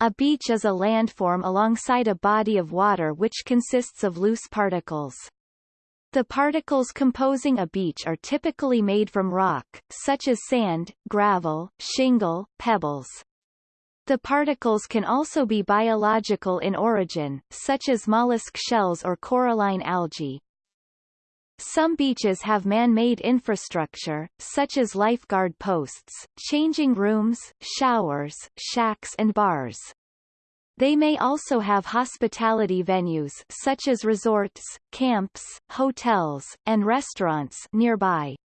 A beach is a landform alongside a body of water which consists of loose particles. The particles composing a beach are typically made from rock, such as sand, gravel, shingle, pebbles. The particles can also be biological in origin, such as mollusk shells or coralline algae. Some beaches have man-made infrastructure, such as lifeguard posts, changing rooms, showers, shacks and bars. They may also have hospitality venues such as resorts, camps, hotels, and restaurants nearby.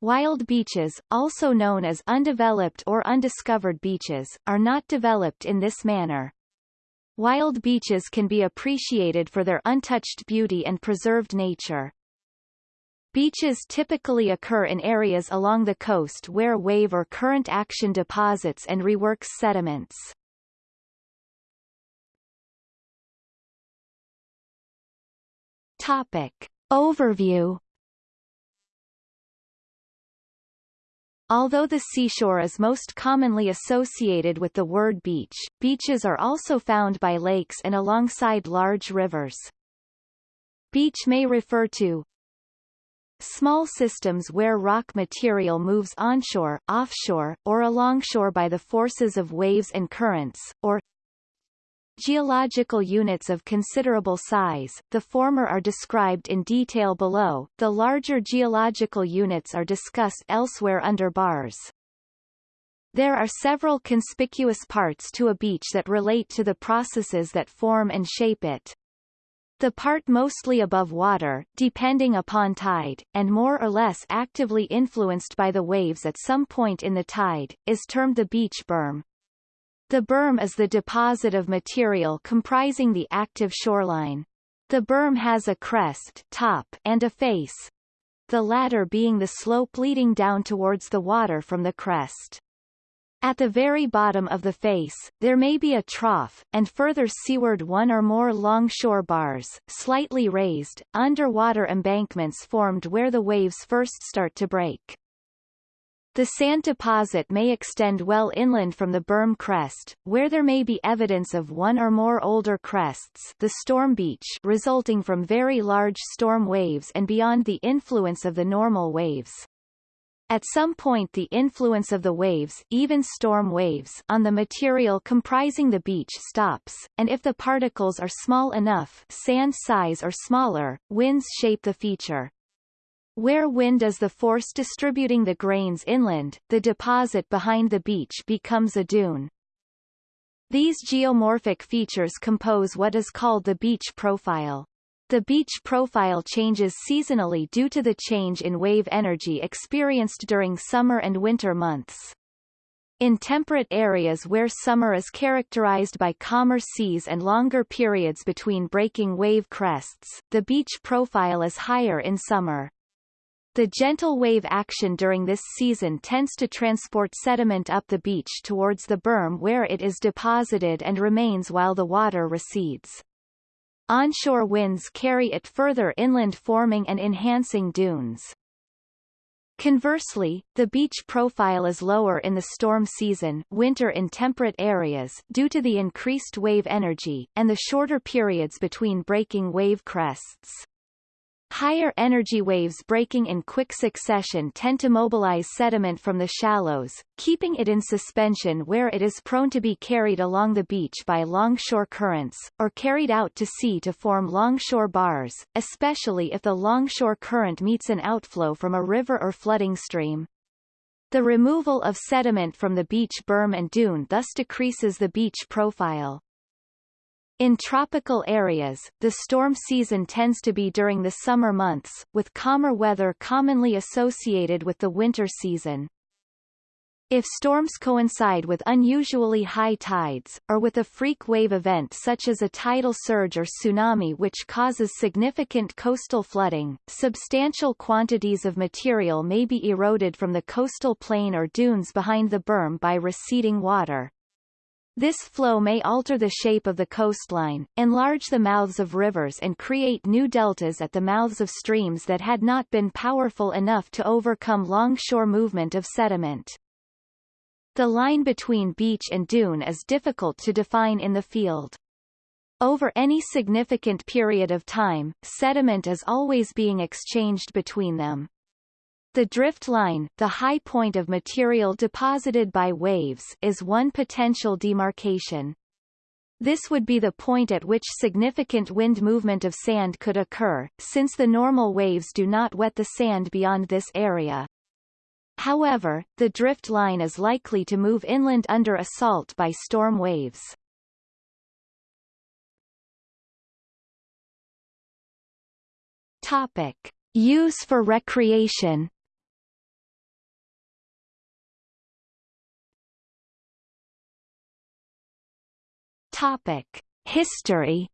Wild beaches, also known as undeveloped or undiscovered beaches, are not developed in this manner. Wild beaches can be appreciated for their untouched beauty and preserved nature. Beaches typically occur in areas along the coast where wave or current action deposits and reworks sediments. Topic. Overview Although the seashore is most commonly associated with the word beach, beaches are also found by lakes and alongside large rivers. Beach may refer to Small systems where rock material moves onshore, offshore, or alongshore by the forces of waves and currents, or Geological units of considerable size, the former are described in detail below, the larger geological units are discussed elsewhere under bars. There are several conspicuous parts to a beach that relate to the processes that form and shape it. The part mostly above water, depending upon tide, and more or less actively influenced by the waves at some point in the tide, is termed the beach berm. The berm is the deposit of material comprising the active shoreline. The berm has a crest top and a face, the latter being the slope leading down towards the water from the crest. At the very bottom of the face, there may be a trough, and further seaward one or more longshore bars, slightly raised, underwater embankments formed where the waves first start to break. The sand deposit may extend well inland from the berm crest, where there may be evidence of one or more older crests the storm beach resulting from very large storm waves and beyond the influence of the normal waves. At some point the influence of the waves even storm waves on the material comprising the beach stops, and if the particles are small enough sand size or smaller, winds shape the feature. Where wind is the force distributing the grains inland, the deposit behind the beach becomes a dune. These geomorphic features compose what is called the beach profile. The beach profile changes seasonally due to the change in wave energy experienced during summer and winter months. In temperate areas where summer is characterized by calmer seas and longer periods between breaking wave crests, the beach profile is higher in summer. The gentle wave action during this season tends to transport sediment up the beach towards the berm where it is deposited and remains while the water recedes. Onshore winds carry it further inland forming and enhancing dunes. Conversely, the beach profile is lower in the storm season winter in temperate areas due to the increased wave energy, and the shorter periods between breaking wave crests. Higher energy waves breaking in quick succession tend to mobilize sediment from the shallows, keeping it in suspension where it is prone to be carried along the beach by longshore currents, or carried out to sea to form longshore bars, especially if the longshore current meets an outflow from a river or flooding stream. The removal of sediment from the beach berm and dune thus decreases the beach profile. In tropical areas, the storm season tends to be during the summer months, with calmer weather commonly associated with the winter season. If storms coincide with unusually high tides, or with a freak wave event such as a tidal surge or tsunami which causes significant coastal flooding, substantial quantities of material may be eroded from the coastal plain or dunes behind the berm by receding water. This flow may alter the shape of the coastline, enlarge the mouths of rivers and create new deltas at the mouths of streams that had not been powerful enough to overcome longshore movement of sediment. The line between beach and dune is difficult to define in the field. Over any significant period of time, sediment is always being exchanged between them. The drift line, the high point of material deposited by waves, is one potential demarcation. This would be the point at which significant wind movement of sand could occur, since the normal waves do not wet the sand beyond this area. However, the drift line is likely to move inland under assault by storm waves. Topic. Use for recreation Topic. History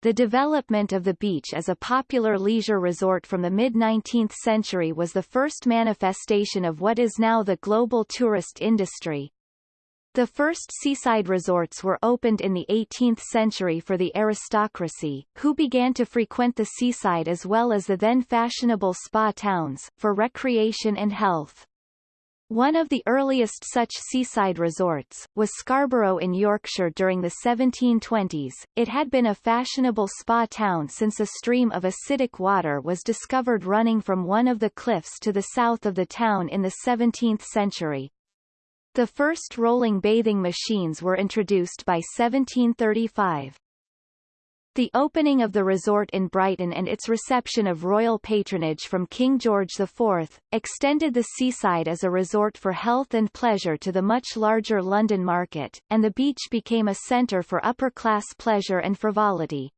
The development of the beach as a popular leisure resort from the mid-19th century was the first manifestation of what is now the global tourist industry, the first seaside resorts were opened in the 18th century for the aristocracy, who began to frequent the seaside as well as the then fashionable spa towns, for recreation and health. One of the earliest such seaside resorts, was Scarborough in Yorkshire during the 1720s. It had been a fashionable spa town since a stream of acidic water was discovered running from one of the cliffs to the south of the town in the 17th century. The first rolling bathing machines were introduced by 1735. The opening of the resort in Brighton and its reception of royal patronage from King George IV, extended the seaside as a resort for health and pleasure to the much larger London market, and the beach became a centre for upper-class pleasure and frivolity.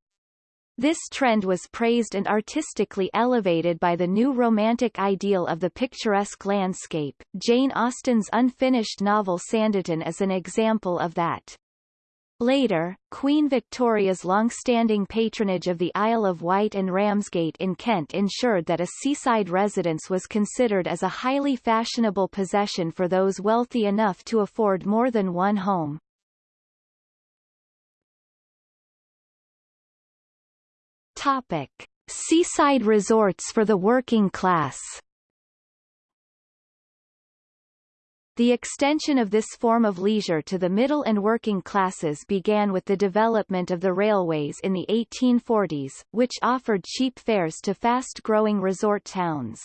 This trend was praised and artistically elevated by the new romantic ideal of the picturesque landscape. Jane Austen's unfinished novel Sanditon is an example of that. Later, Queen Victoria's long-standing patronage of the Isle of Wight and Ramsgate in Kent ensured that a seaside residence was considered as a highly fashionable possession for those wealthy enough to afford more than one home. Topic. Seaside resorts for the working class The extension of this form of leisure to the middle and working classes began with the development of the railways in the 1840s, which offered cheap fares to fast-growing resort towns.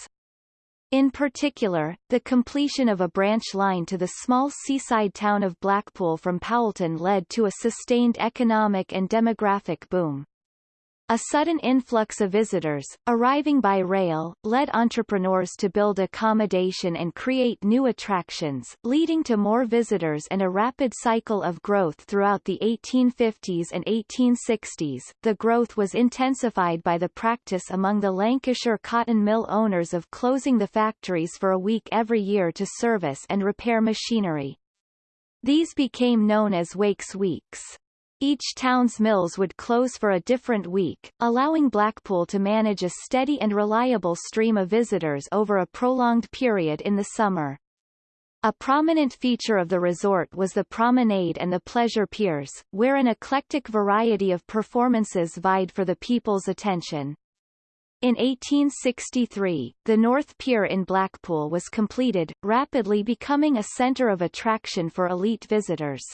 In particular, the completion of a branch line to the small seaside town of Blackpool from Poulton led to a sustained economic and demographic boom. A sudden influx of visitors, arriving by rail, led entrepreneurs to build accommodation and create new attractions, leading to more visitors and a rapid cycle of growth throughout the 1850s and 1860s. The growth was intensified by the practice among the Lancashire cotton mill owners of closing the factories for a week every year to service and repair machinery. These became known as Wakes Weeks. Each town's mills would close for a different week, allowing Blackpool to manage a steady and reliable stream of visitors over a prolonged period in the summer. A prominent feature of the resort was the promenade and the pleasure piers, where an eclectic variety of performances vied for the people's attention. In 1863, the North Pier in Blackpool was completed, rapidly becoming a centre of attraction for elite visitors.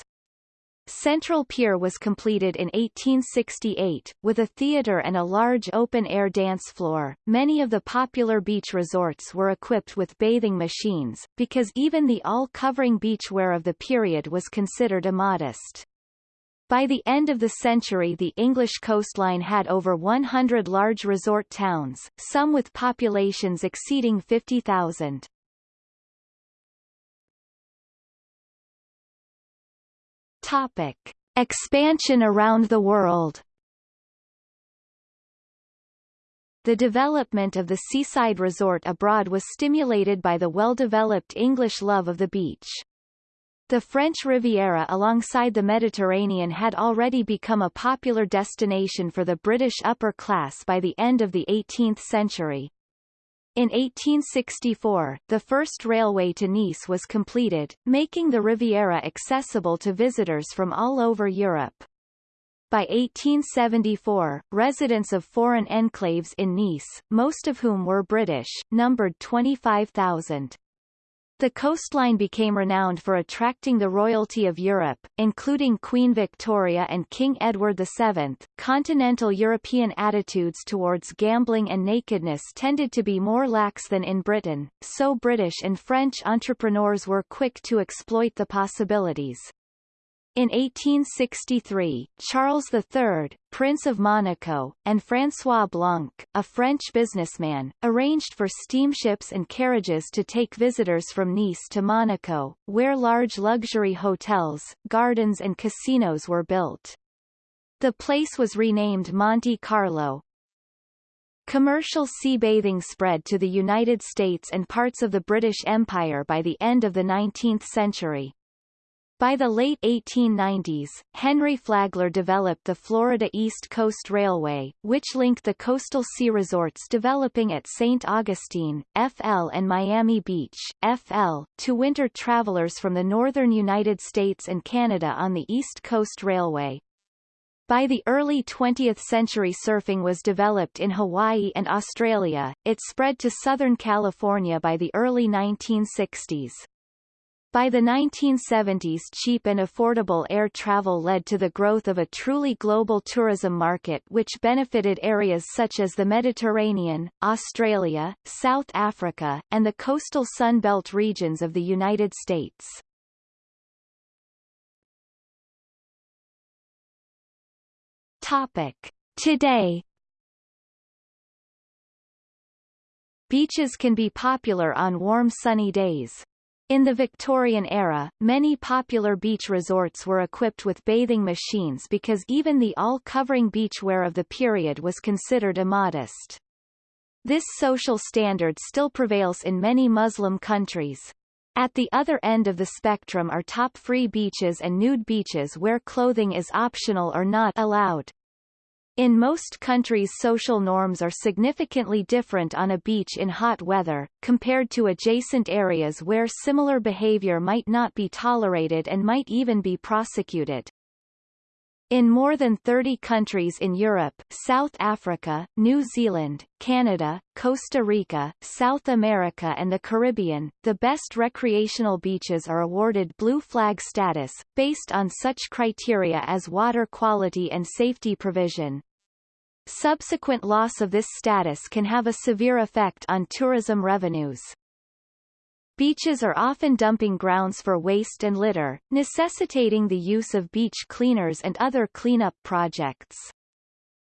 Central Pier was completed in 1868, with a theatre and a large open-air dance floor. Many of the popular beach resorts were equipped with bathing machines, because even the all-covering beachwear of the period was considered immodest. By the end of the century the English coastline had over 100 large resort towns, some with populations exceeding 50,000. Topic. Expansion around the world The development of the seaside resort abroad was stimulated by the well-developed English love of the beach. The French Riviera alongside the Mediterranean had already become a popular destination for the British upper class by the end of the 18th century. In 1864, the first railway to Nice was completed, making the Riviera accessible to visitors from all over Europe. By 1874, residents of foreign enclaves in Nice, most of whom were British, numbered 25,000. The coastline became renowned for attracting the royalty of Europe, including Queen Victoria and King Edward VII. Continental European attitudes towards gambling and nakedness tended to be more lax than in Britain, so British and French entrepreneurs were quick to exploit the possibilities. In 1863, Charles III, Prince of Monaco, and François Blanc, a French businessman, arranged for steamships and carriages to take visitors from Nice to Monaco, where large luxury hotels, gardens and casinos were built. The place was renamed Monte Carlo. Commercial sea bathing spread to the United States and parts of the British Empire by the end of the 19th century. By the late 1890s, Henry Flagler developed the Florida East Coast Railway, which linked the coastal sea resorts developing at St. Augustine, FL and Miami Beach, FL, to winter travelers from the northern United States and Canada on the East Coast Railway. By the early 20th century surfing was developed in Hawaii and Australia, it spread to Southern California by the early 1960s. By the 1970s cheap and affordable air travel led to the growth of a truly global tourism market which benefited areas such as the Mediterranean, Australia, South Africa, and the coastal Sun Belt regions of the United States. Topic. Today Beaches can be popular on warm sunny days. In the Victorian era, many popular beach resorts were equipped with bathing machines because even the all-covering beachwear of the period was considered immodest. This social standard still prevails in many Muslim countries. At the other end of the spectrum are top-free beaches and nude beaches where clothing is optional or not allowed. In most countries social norms are significantly different on a beach in hot weather, compared to adjacent areas where similar behavior might not be tolerated and might even be prosecuted. In more than 30 countries in Europe, South Africa, New Zealand, Canada, Costa Rica, South America and the Caribbean, the best recreational beaches are awarded Blue Flag status, based on such criteria as water quality and safety provision. Subsequent loss of this status can have a severe effect on tourism revenues. Beaches are often dumping grounds for waste and litter, necessitating the use of beach cleaners and other cleanup projects.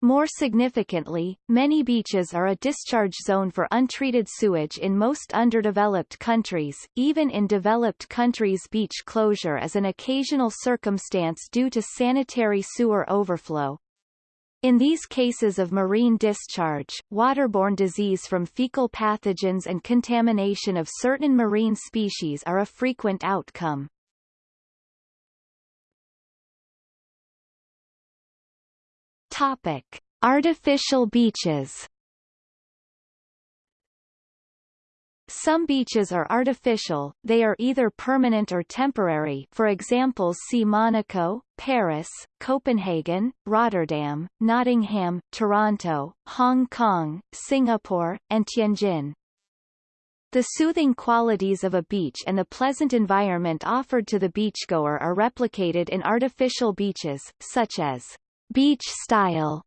More significantly, many beaches are a discharge zone for untreated sewage in most underdeveloped countries. Even in developed countries beach closure is an occasional circumstance due to sanitary sewer overflow, in these cases of marine discharge, waterborne disease from fecal pathogens and contamination of certain marine species are a frequent outcome. Topic. Artificial beaches Some beaches are artificial, they are either permanent or temporary for example see Monaco, Paris, Copenhagen, Rotterdam, Nottingham, Toronto, Hong Kong, Singapore, and Tianjin. The soothing qualities of a beach and the pleasant environment offered to the beachgoer are replicated in artificial beaches, such as beach-style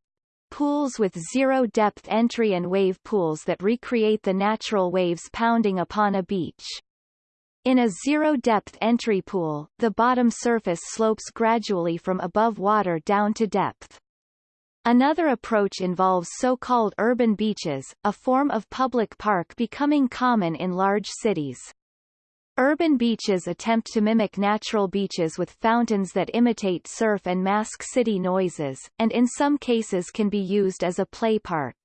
pools with zero-depth entry and wave pools that recreate the natural waves pounding upon a beach. In a zero-depth entry pool, the bottom surface slopes gradually from above water down to depth. Another approach involves so-called urban beaches, a form of public park becoming common in large cities. Urban beaches attempt to mimic natural beaches with fountains that imitate surf and mask city noises, and in some cases can be used as a play park.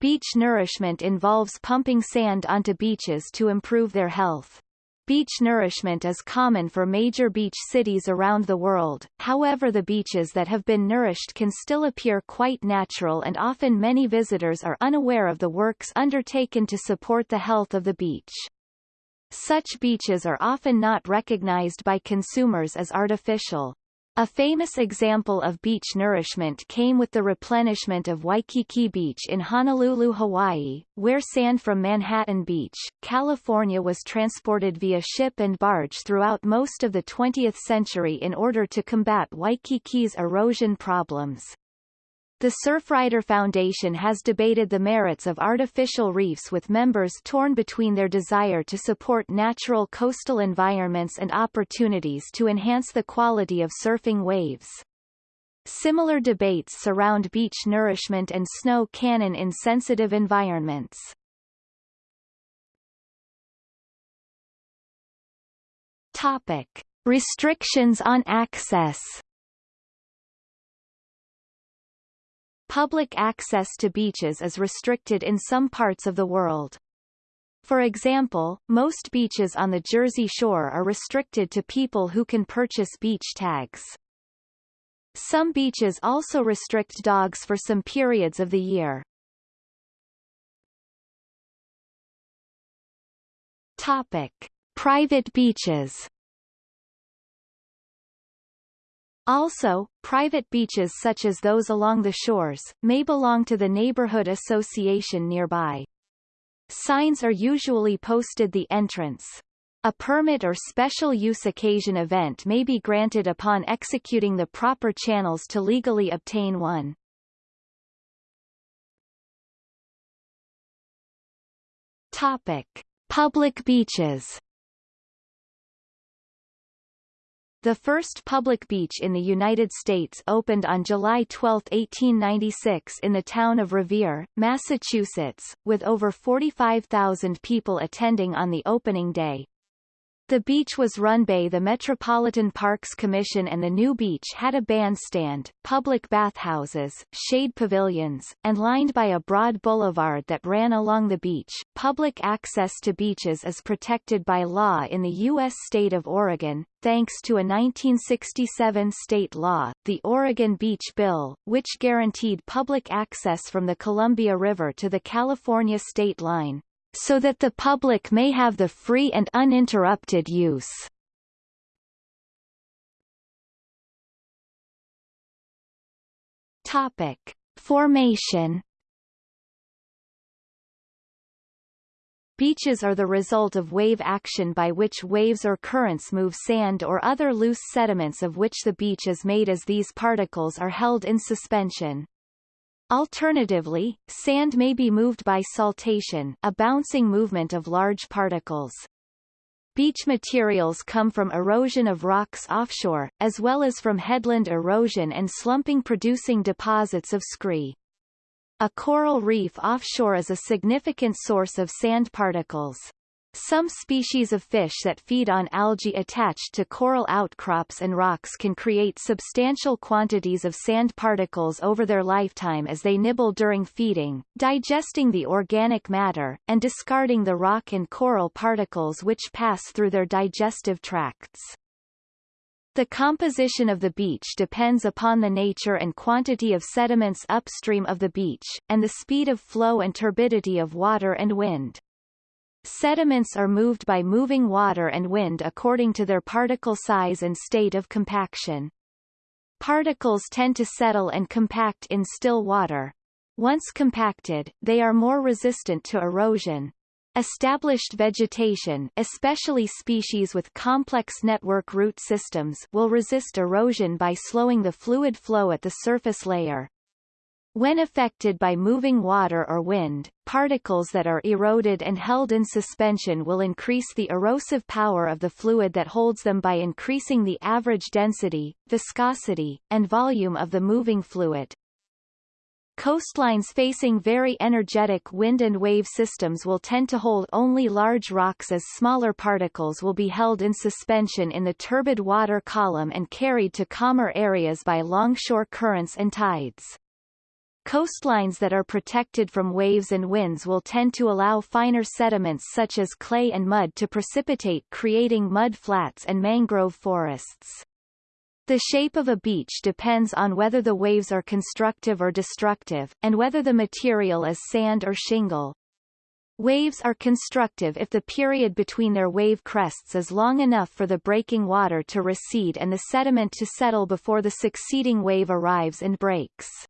Beach nourishment involves pumping sand onto beaches to improve their health. Beach nourishment is common for major beach cities around the world, however the beaches that have been nourished can still appear quite natural and often many visitors are unaware of the works undertaken to support the health of the beach. Such beaches are often not recognized by consumers as artificial. A famous example of beach nourishment came with the replenishment of Waikiki Beach in Honolulu, Hawaii, where sand from Manhattan Beach, California was transported via ship and barge throughout most of the 20th century in order to combat Waikiki's erosion problems. The Surfrider Foundation has debated the merits of artificial reefs with members torn between their desire to support natural coastal environments and opportunities to enhance the quality of surfing waves. Similar debates surround beach nourishment and snow cannon in sensitive environments. Topic. Restrictions on access Public access to beaches is restricted in some parts of the world. For example, most beaches on the Jersey Shore are restricted to people who can purchase beach tags. Some beaches also restrict dogs for some periods of the year. Topic. Private beaches Also, private beaches such as those along the shores, may belong to the neighborhood association nearby. Signs are usually posted the entrance. A permit or special use occasion event may be granted upon executing the proper channels to legally obtain one. Topic. Public beaches The first public beach in the United States opened on July 12, 1896 in the town of Revere, Massachusetts, with over 45,000 people attending on the opening day. The beach was run by the Metropolitan Parks Commission and the new beach had a bandstand, public bathhouses, shade pavilions, and lined by a broad boulevard that ran along the beach. Public access to beaches is protected by law in the U.S. state of Oregon, thanks to a 1967 state law, the Oregon Beach Bill, which guaranteed public access from the Columbia River to the California state line so that the public may have the free and uninterrupted use. Topic. Formation Beaches are the result of wave action by which waves or currents move sand or other loose sediments of which the beach is made as these particles are held in suspension. Alternatively, sand may be moved by saltation a bouncing movement of large particles. Beach materials come from erosion of rocks offshore, as well as from headland erosion and slumping producing deposits of scree. A coral reef offshore is a significant source of sand particles. Some species of fish that feed on algae attached to coral outcrops and rocks can create substantial quantities of sand particles over their lifetime as they nibble during feeding, digesting the organic matter, and discarding the rock and coral particles which pass through their digestive tracts. The composition of the beach depends upon the nature and quantity of sediments upstream of the beach, and the speed of flow and turbidity of water and wind. Sediments are moved by moving water and wind according to their particle size and state of compaction. Particles tend to settle and compact in still water. Once compacted, they are more resistant to erosion. Established vegetation especially species with complex network root systems will resist erosion by slowing the fluid flow at the surface layer. When affected by moving water or wind, particles that are eroded and held in suspension will increase the erosive power of the fluid that holds them by increasing the average density, viscosity, and volume of the moving fluid. Coastlines facing very energetic wind and wave systems will tend to hold only large rocks as smaller particles will be held in suspension in the turbid water column and carried to calmer areas by longshore currents and tides. Coastlines that are protected from waves and winds will tend to allow finer sediments such as clay and mud to precipitate creating mud flats and mangrove forests. The shape of a beach depends on whether the waves are constructive or destructive, and whether the material is sand or shingle. Waves are constructive if the period between their wave crests is long enough for the breaking water to recede and the sediment to settle before the succeeding wave arrives and breaks.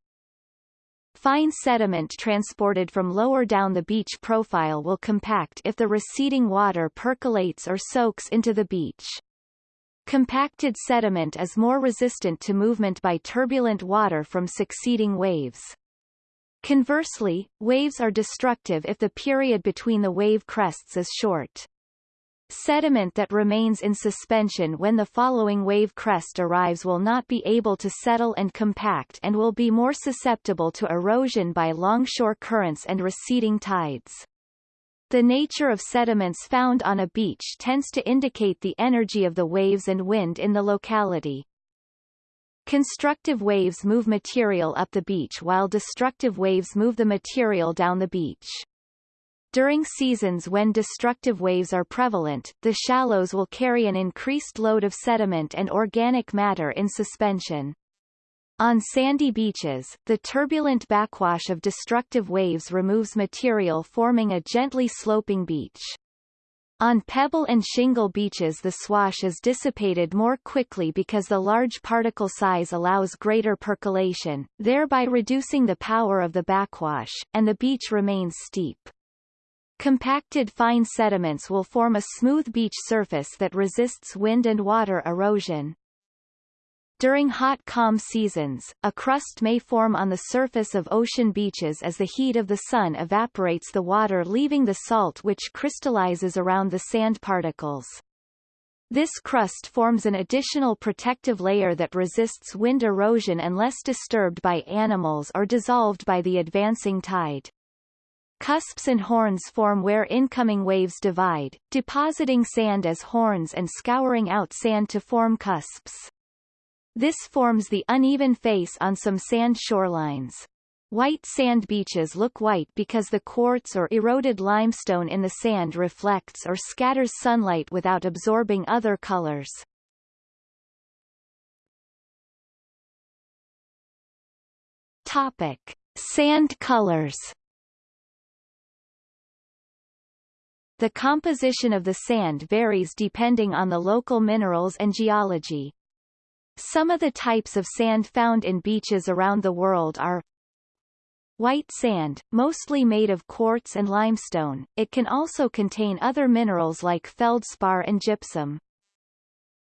Fine sediment transported from lower down the beach profile will compact if the receding water percolates or soaks into the beach. Compacted sediment is more resistant to movement by turbulent water from succeeding waves. Conversely, waves are destructive if the period between the wave crests is short. Sediment that remains in suspension when the following wave crest arrives will not be able to settle and compact and will be more susceptible to erosion by longshore currents and receding tides. The nature of sediments found on a beach tends to indicate the energy of the waves and wind in the locality. Constructive waves move material up the beach while destructive waves move the material down the beach. During seasons when destructive waves are prevalent, the shallows will carry an increased load of sediment and organic matter in suspension. On sandy beaches, the turbulent backwash of destructive waves removes material forming a gently sloping beach. On pebble and shingle beaches the swash is dissipated more quickly because the large particle size allows greater percolation, thereby reducing the power of the backwash, and the beach remains steep. Compacted fine sediments will form a smooth beach surface that resists wind and water erosion. During hot calm seasons, a crust may form on the surface of ocean beaches as the heat of the sun evaporates the water leaving the salt which crystallizes around the sand particles. This crust forms an additional protective layer that resists wind erosion unless disturbed by animals or dissolved by the advancing tide. Cusps and horns form where incoming waves divide, depositing sand as horns and scouring out sand to form cusps. This forms the uneven face on some sand shorelines. White sand beaches look white because the quartz or eroded limestone in the sand reflects or scatters sunlight without absorbing other colors. Topic. Sand colors The composition of the sand varies depending on the local minerals and geology. Some of the types of sand found in beaches around the world are White sand, mostly made of quartz and limestone, it can also contain other minerals like feldspar and gypsum.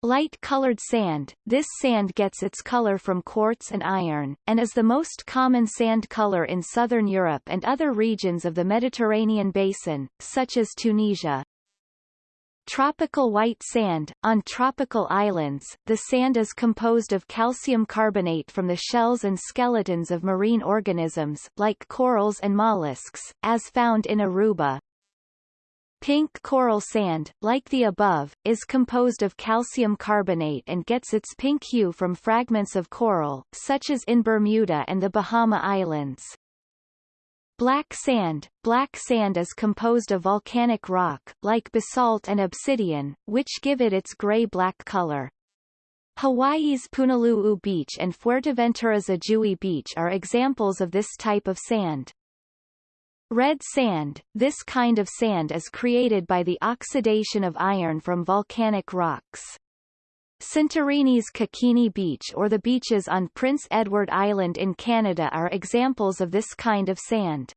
Light-colored sand, this sand gets its color from quartz and iron, and is the most common sand color in southern Europe and other regions of the Mediterranean basin, such as Tunisia. Tropical white sand – On tropical islands, the sand is composed of calcium carbonate from the shells and skeletons of marine organisms, like corals and mollusks, as found in Aruba. Pink coral sand, like the above, is composed of calcium carbonate and gets its pink hue from fragments of coral, such as in Bermuda and the Bahama Islands. Black sand Black sand is composed of volcanic rock, like basalt and obsidian, which give it its gray-black color. Hawaii's Punalu'u Beach and Fuerteventura's Ajuy Beach are examples of this type of sand. Red sand This kind of sand is created by the oxidation of iron from volcanic rocks. Santorini's Kokkini Beach or the beaches on Prince Edward Island in Canada are examples of this kind of sand.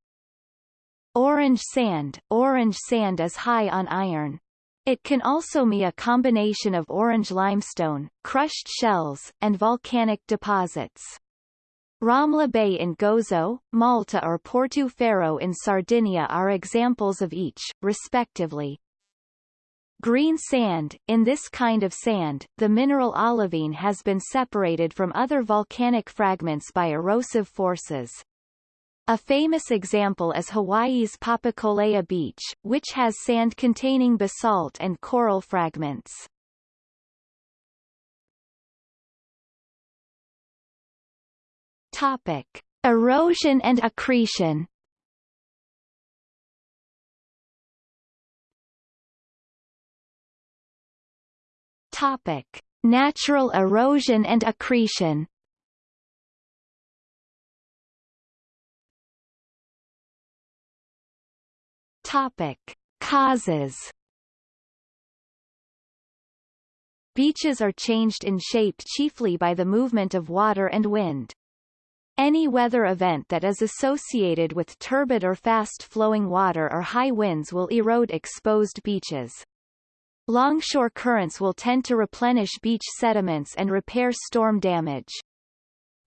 Orange sand Orange sand is high on iron. It can also be a combination of orange limestone, crushed shells, and volcanic deposits. Ramla Bay in Gozo, Malta or Porto Ferro in Sardinia are examples of each, respectively. Green sand In this kind of sand, the mineral olivine has been separated from other volcanic fragments by erosive forces. A famous example is Hawaii's Papakolea Beach, which has sand containing basalt and coral fragments. Topic. Erosion and accretion Topic: Natural erosion and accretion. Topic. Causes Beaches are changed in shape chiefly by the movement of water and wind. Any weather event that is associated with turbid or fast-flowing water or high winds will erode exposed beaches. Longshore currents will tend to replenish beach sediments and repair storm damage.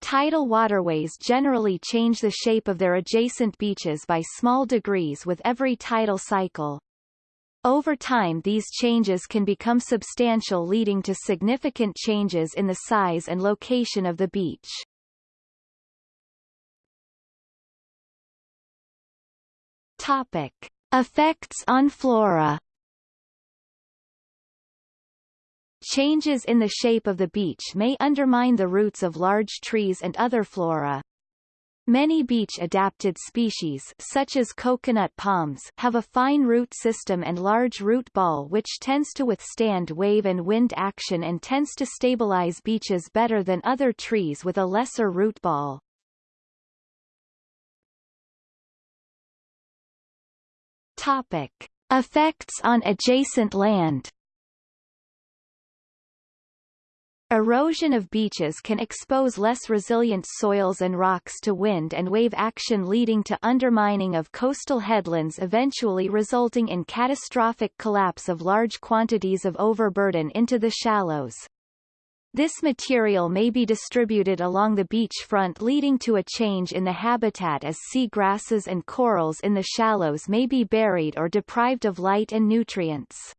Tidal waterways generally change the shape of their adjacent beaches by small degrees with every tidal cycle. Over time these changes can become substantial leading to significant changes in the size and location of the beach. Topic. Effects on flora Changes in the shape of the beach may undermine the roots of large trees and other flora, Many beach-adapted species such as coconut palms have a fine root system and large root ball which tends to withstand wave and wind action and tends to stabilize beaches better than other trees with a lesser root ball. Topic. Effects on adjacent land Erosion of beaches can expose less resilient soils and rocks to wind and wave action leading to undermining of coastal headlands eventually resulting in catastrophic collapse of large quantities of overburden into the shallows. This material may be distributed along the beachfront leading to a change in the habitat as sea grasses and corals in the shallows may be buried or deprived of light and nutrients.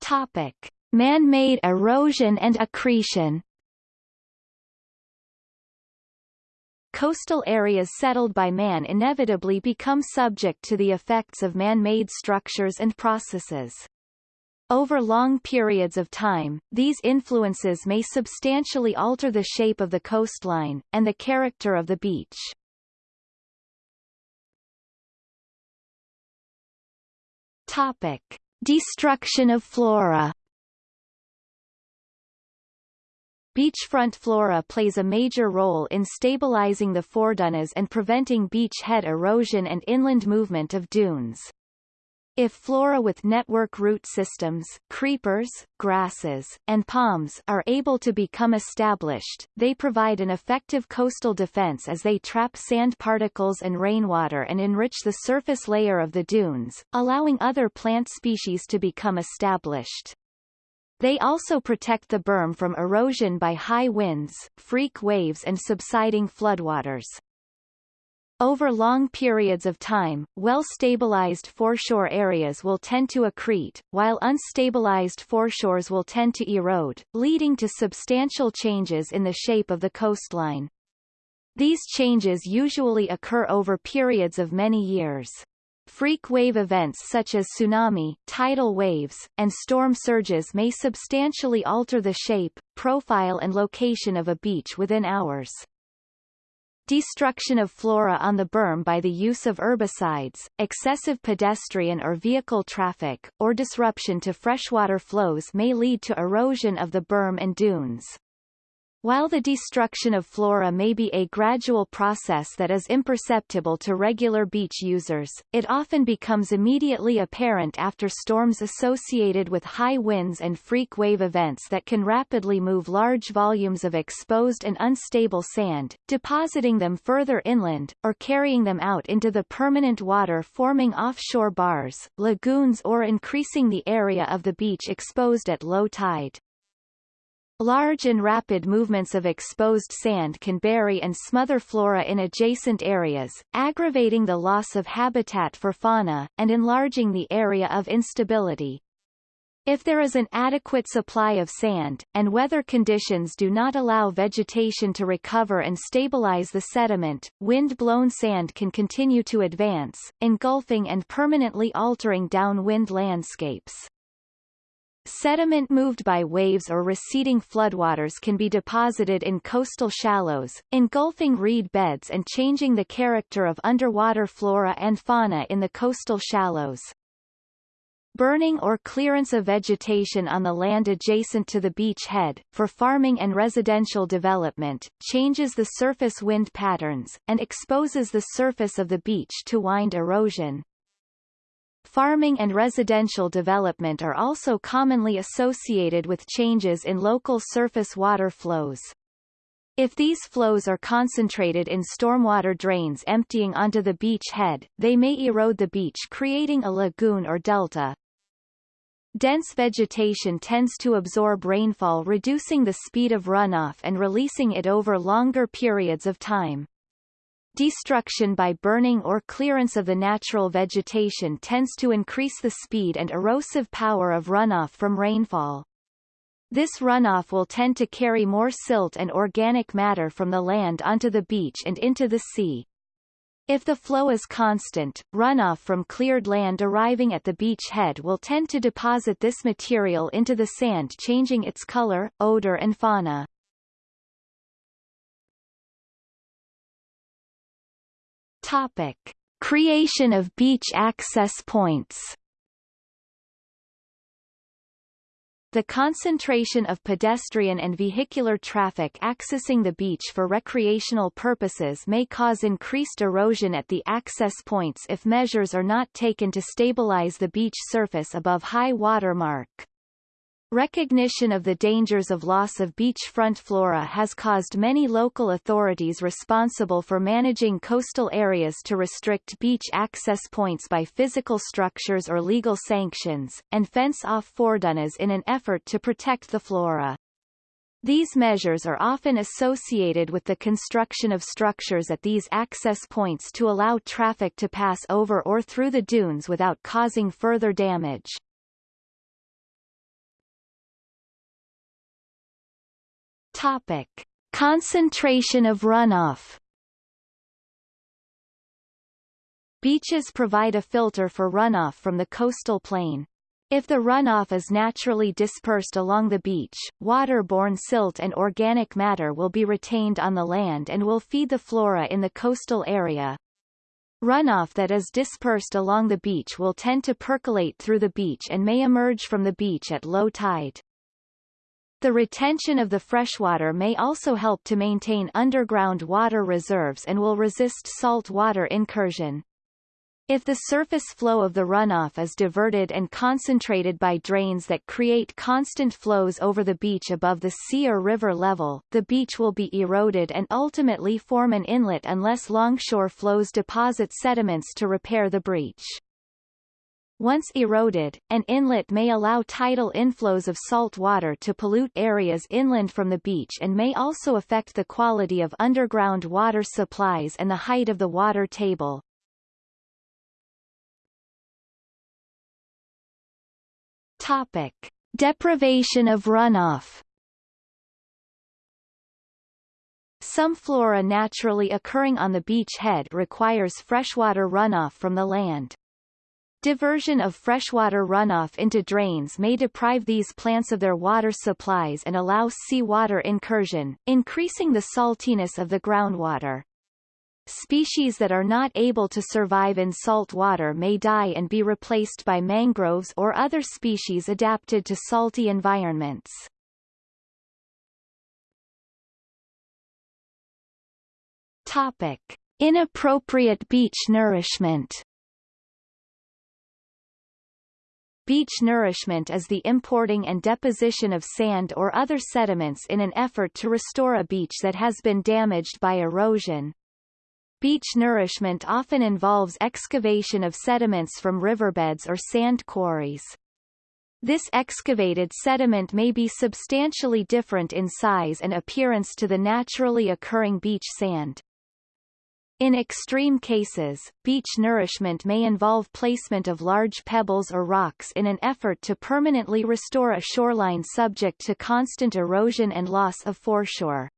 Topic: Man-made erosion and accretion. Coastal areas settled by man inevitably become subject to the effects of man-made structures and processes. Over long periods of time, these influences may substantially alter the shape of the coastline, and the character of the beach. Topic. Destruction of flora Beachfront flora plays a major role in stabilizing the foredunes and preventing beachhead erosion and inland movement of dunes. If flora with network root systems creepers, grasses, and palms are able to become established, they provide an effective coastal defense as they trap sand particles and rainwater and enrich the surface layer of the dunes, allowing other plant species to become established. They also protect the berm from erosion by high winds, freak waves and subsiding floodwaters. Over long periods of time, well-stabilized foreshore areas will tend to accrete, while unstabilized foreshores will tend to erode, leading to substantial changes in the shape of the coastline. These changes usually occur over periods of many years. Freak wave events such as tsunami, tidal waves, and storm surges may substantially alter the shape, profile and location of a beach within hours. Destruction of flora on the berm by the use of herbicides, excessive pedestrian or vehicle traffic, or disruption to freshwater flows may lead to erosion of the berm and dunes. While the destruction of flora may be a gradual process that is imperceptible to regular beach users, it often becomes immediately apparent after storms associated with high winds and freak wave events that can rapidly move large volumes of exposed and unstable sand, depositing them further inland, or carrying them out into the permanent water forming offshore bars, lagoons or increasing the area of the beach exposed at low tide. Large and rapid movements of exposed sand can bury and smother flora in adjacent areas, aggravating the loss of habitat for fauna, and enlarging the area of instability. If there is an adequate supply of sand, and weather conditions do not allow vegetation to recover and stabilize the sediment, wind-blown sand can continue to advance, engulfing and permanently altering downwind landscapes. Sediment moved by waves or receding floodwaters can be deposited in coastal shallows, engulfing reed beds and changing the character of underwater flora and fauna in the coastal shallows. Burning or clearance of vegetation on the land adjacent to the beach head, for farming and residential development, changes the surface wind patterns, and exposes the surface of the beach to wind erosion. Farming and residential development are also commonly associated with changes in local surface water flows. If these flows are concentrated in stormwater drains emptying onto the beach head, they may erode the beach creating a lagoon or delta. Dense vegetation tends to absorb rainfall reducing the speed of runoff and releasing it over longer periods of time. Destruction by burning or clearance of the natural vegetation tends to increase the speed and erosive power of runoff from rainfall. This runoff will tend to carry more silt and organic matter from the land onto the beach and into the sea. If the flow is constant, runoff from cleared land arriving at the beach head will tend to deposit this material into the sand changing its color, odor and fauna. Topic. Creation of beach access points The concentration of pedestrian and vehicular traffic accessing the beach for recreational purposes may cause increased erosion at the access points if measures are not taken to stabilize the beach surface above high water mark. Recognition of the dangers of loss of beachfront flora has caused many local authorities responsible for managing coastal areas to restrict beach access points by physical structures or legal sanctions, and fence off foredunes in an effort to protect the flora. These measures are often associated with the construction of structures at these access points to allow traffic to pass over or through the dunes without causing further damage. Topic. Concentration of runoff Beaches provide a filter for runoff from the coastal plain. If the runoff is naturally dispersed along the beach, waterborne silt and organic matter will be retained on the land and will feed the flora in the coastal area. Runoff that is dispersed along the beach will tend to percolate through the beach and may emerge from the beach at low tide. The retention of the freshwater may also help to maintain underground water reserves and will resist salt water incursion. If the surface flow of the runoff is diverted and concentrated by drains that create constant flows over the beach above the sea or river level, the beach will be eroded and ultimately form an inlet unless longshore flows deposit sediments to repair the breach. Once eroded, an inlet may allow tidal inflows of salt water to pollute areas inland from the beach and may also affect the quality of underground water supplies and the height of the water table. Topic. Deprivation of runoff Some flora naturally occurring on the beach head requires freshwater runoff from the land. Diversion of freshwater runoff into drains may deprive these plants of their water supplies and allow seawater incursion, increasing the saltiness of the groundwater. Species that are not able to survive in salt water may die and be replaced by mangroves or other species adapted to salty environments. Topic. Inappropriate beach nourishment Beach nourishment is the importing and deposition of sand or other sediments in an effort to restore a beach that has been damaged by erosion. Beach nourishment often involves excavation of sediments from riverbeds or sand quarries. This excavated sediment may be substantially different in size and appearance to the naturally occurring beach sand. In extreme cases, beach nourishment may involve placement of large pebbles or rocks in an effort to permanently restore a shoreline subject to constant erosion and loss of foreshore.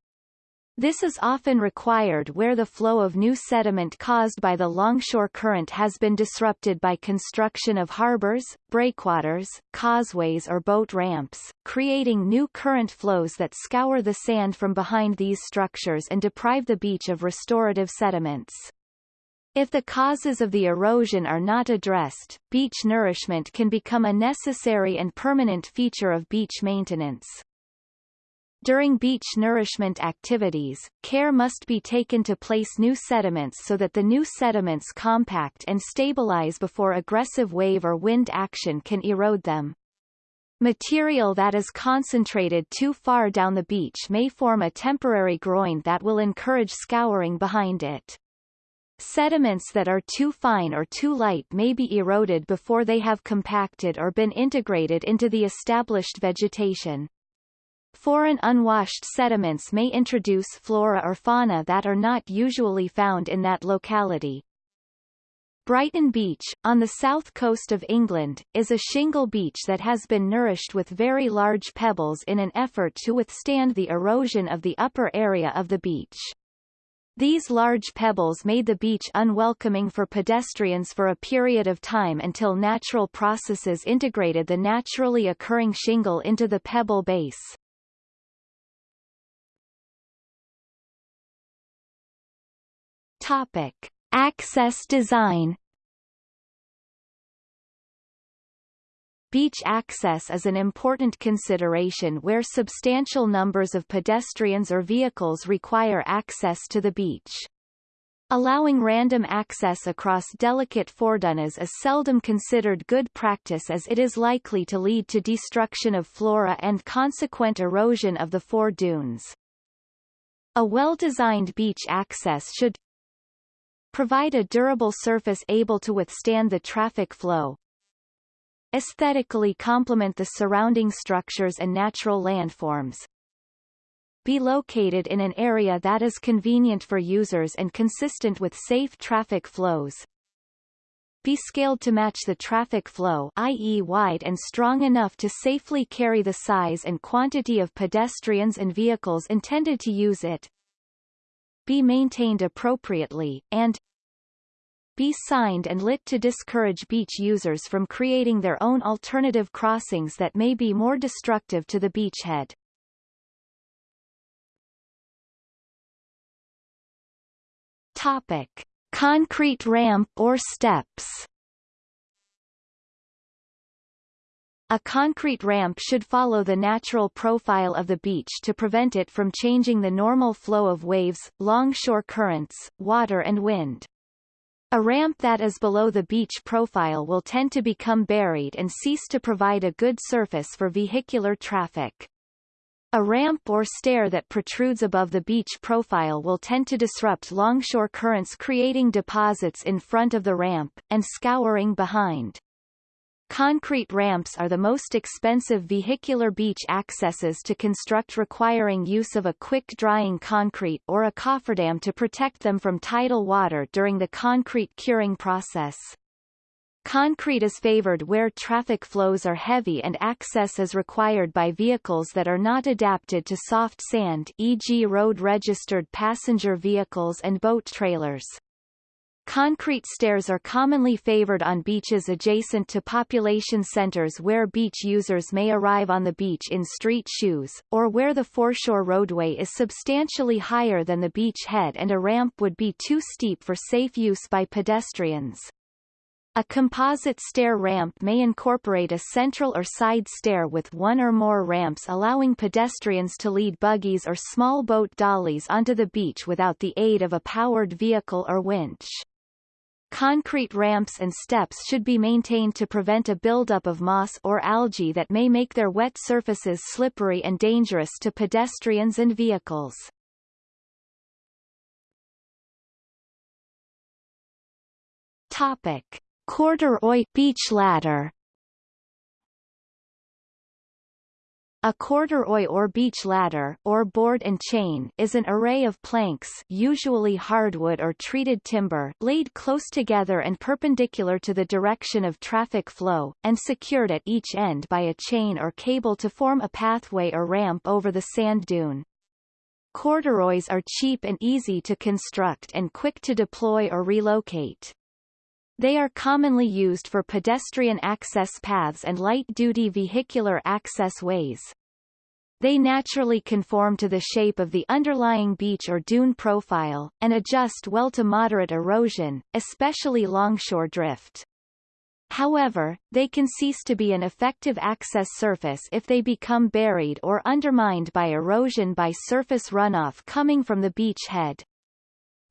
This is often required where the flow of new sediment caused by the longshore current has been disrupted by construction of harbors, breakwaters, causeways or boat ramps, creating new current flows that scour the sand from behind these structures and deprive the beach of restorative sediments. If the causes of the erosion are not addressed, beach nourishment can become a necessary and permanent feature of beach maintenance. During beach nourishment activities, care must be taken to place new sediments so that the new sediments compact and stabilize before aggressive wave or wind action can erode them. Material that is concentrated too far down the beach may form a temporary groin that will encourage scouring behind it. Sediments that are too fine or too light may be eroded before they have compacted or been integrated into the established vegetation. Foreign unwashed sediments may introduce flora or fauna that are not usually found in that locality. Brighton Beach, on the south coast of England, is a shingle beach that has been nourished with very large pebbles in an effort to withstand the erosion of the upper area of the beach. These large pebbles made the beach unwelcoming for pedestrians for a period of time until natural processes integrated the naturally occurring shingle into the pebble base. Topic. Access design Beach access is an important consideration where substantial numbers of pedestrians or vehicles require access to the beach. Allowing random access across delicate foredunes is seldom considered good practice as it is likely to lead to destruction of flora and consequent erosion of the foredunes. A well-designed beach access should provide a durable surface able to withstand the traffic flow, aesthetically complement the surrounding structures and natural landforms, be located in an area that is convenient for users and consistent with safe traffic flows, be scaled to match the traffic flow i.e. wide and strong enough to safely carry the size and quantity of pedestrians and vehicles intended to use it, be maintained appropriately, and be signed and lit to discourage beach users from creating their own alternative crossings that may be more destructive to the beachhead. Topic. Concrete ramp or steps A concrete ramp should follow the natural profile of the beach to prevent it from changing the normal flow of waves, longshore currents, water and wind. A ramp that is below the beach profile will tend to become buried and cease to provide a good surface for vehicular traffic. A ramp or stair that protrudes above the beach profile will tend to disrupt longshore currents creating deposits in front of the ramp, and scouring behind. Concrete ramps are the most expensive vehicular beach accesses to construct requiring use of a quick-drying concrete or a cofferdam to protect them from tidal water during the concrete curing process. Concrete is favored where traffic flows are heavy and access is required by vehicles that are not adapted to soft sand e.g. road-registered passenger vehicles and boat trailers. Concrete stairs are commonly favored on beaches adjacent to population centers where beach users may arrive on the beach in street shoes, or where the foreshore roadway is substantially higher than the beach head and a ramp would be too steep for safe use by pedestrians. A composite stair ramp may incorporate a central or side stair with one or more ramps allowing pedestrians to lead buggies or small boat dollies onto the beach without the aid of a powered vehicle or winch. Concrete ramps and steps should be maintained to prevent a buildup of moss or algae that may make their wet surfaces slippery and dangerous to pedestrians and vehicles. Topic. Corduroy beach ladder A corduroy or beach ladder or board and chain is an array of planks usually hardwood or treated timber laid close together and perpendicular to the direction of traffic flow, and secured at each end by a chain or cable to form a pathway or ramp over the sand dune. Corduroys are cheap and easy to construct and quick to deploy or relocate. They are commonly used for pedestrian access paths and light-duty vehicular access ways. they naturally conform to the shape of the underlying beach or dune profile, and adjust well to moderate erosion, especially longshore drift. However, they can cease to be an effective access surface if they become buried or undermined by erosion by surface runoff coming from the beach head.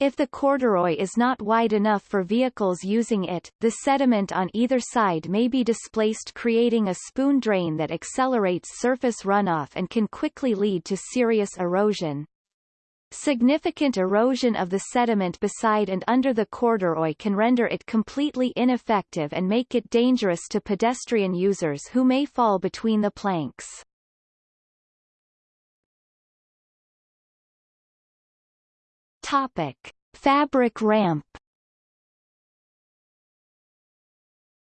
If the corduroy is not wide enough for vehicles using it, the sediment on either side may be displaced creating a spoon drain that accelerates surface runoff and can quickly lead to serious erosion. Significant erosion of the sediment beside and under the corduroy can render it completely ineffective and make it dangerous to pedestrian users who may fall between the planks. Topic. Fabric ramp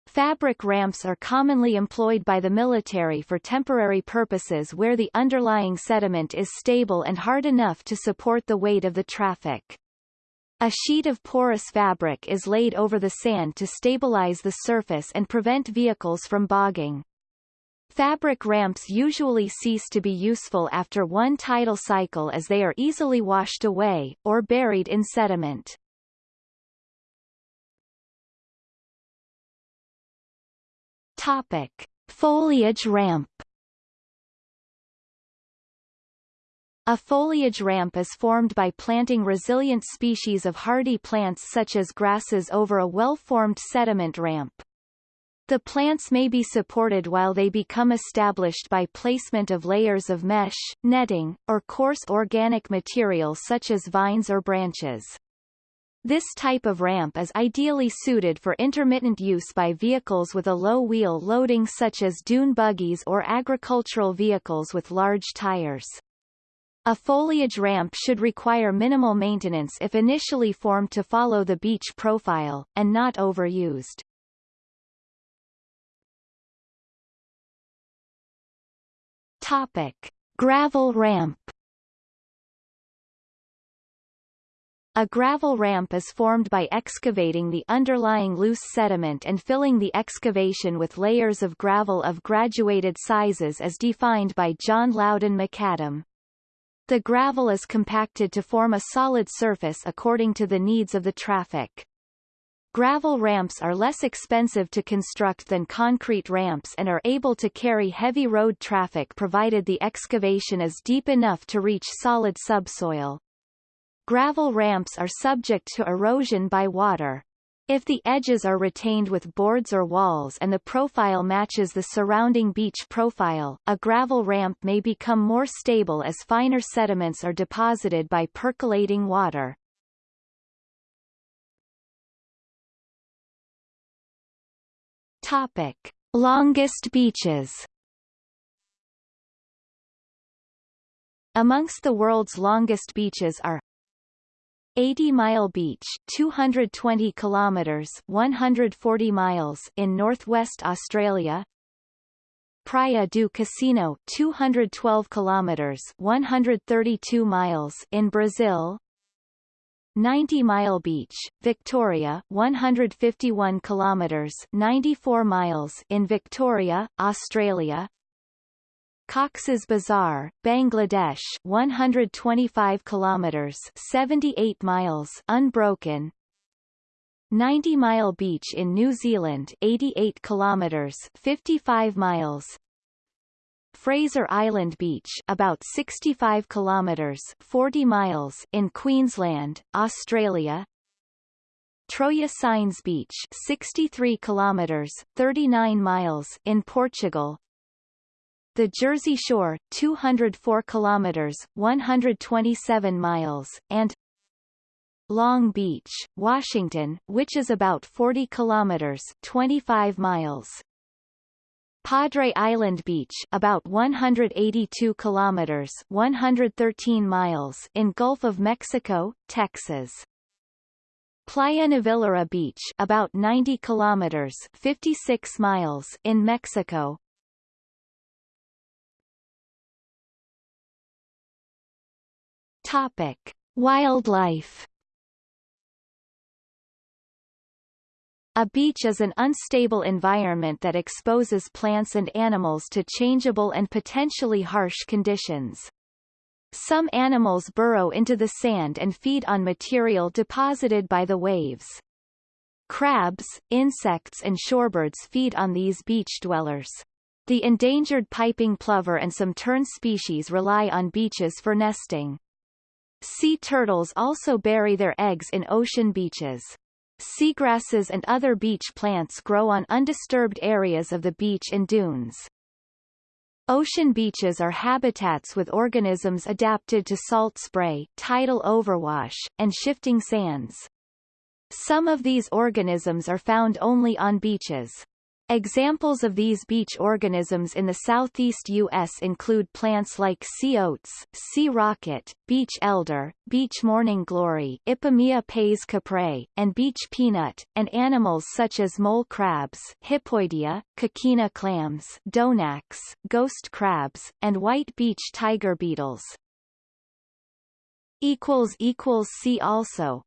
Fabric ramps are commonly employed by the military for temporary purposes where the underlying sediment is stable and hard enough to support the weight of the traffic. A sheet of porous fabric is laid over the sand to stabilize the surface and prevent vehicles from bogging. Fabric ramps usually cease to be useful after one tidal cycle as they are easily washed away, or buried in sediment. Topic. Foliage ramp A foliage ramp is formed by planting resilient species of hardy plants such as grasses over a well-formed sediment ramp. The plants may be supported while they become established by placement of layers of mesh, netting, or coarse organic material such as vines or branches. This type of ramp is ideally suited for intermittent use by vehicles with a low wheel loading such as dune buggies or agricultural vehicles with large tires. A foliage ramp should require minimal maintenance if initially formed to follow the beach profile, and not overused. Topic. Gravel ramp A gravel ramp is formed by excavating the underlying loose sediment and filling the excavation with layers of gravel of graduated sizes as defined by John Loudon McAdam. The gravel is compacted to form a solid surface according to the needs of the traffic. Gravel ramps are less expensive to construct than concrete ramps and are able to carry heavy road traffic provided the excavation is deep enough to reach solid subsoil. Gravel ramps are subject to erosion by water. If the edges are retained with boards or walls and the profile matches the surrounding beach profile, a gravel ramp may become more stable as finer sediments are deposited by percolating water. Topic: Longest beaches. Amongst the world's longest beaches are 80 Mile Beach 220 kilometers 140 miles in northwest Australia. Praia do Cassino 212 kilometers 132 miles in Brazil 90 Mile Beach, Victoria 151 kilometers 94 miles in Victoria, Australia. Cox's Bazar, Bangladesh 125 kilometers 78 miles unbroken. 90 Mile Beach in New Zealand 88 kilometers 55 miles Fraser Island Beach about 65 kilometers 40 miles in Queensland, Australia. Troia Sines Beach 63 kilometers 39 miles in Portugal. The Jersey Shore 204 kilometers 127 miles and Long Beach, Washington, which is about 40 kilometers 25 miles Padre Island Beach about 182 kilometers 113 miles in Gulf of Mexico, Texas. Playa Novillero Beach about 90 kilometers 56 miles in Mexico. Topic: Wildlife A beach is an unstable environment that exposes plants and animals to changeable and potentially harsh conditions. Some animals burrow into the sand and feed on material deposited by the waves. Crabs, insects and shorebirds feed on these beach dwellers. The endangered piping plover and some tern species rely on beaches for nesting. Sea turtles also bury their eggs in ocean beaches. Seagrasses and other beach plants grow on undisturbed areas of the beach and dunes. Ocean beaches are habitats with organisms adapted to salt spray, tidal overwash, and shifting sands. Some of these organisms are found only on beaches. Examples of these beach organisms in the southeast U.S. include plants like sea oats, sea rocket, beach elder, beach morning glory Ipomoea pes caprae, and beach peanut, and animals such as mole crabs Hippoidea, coquina clams Donax, ghost crabs, and white beach tiger beetles. See also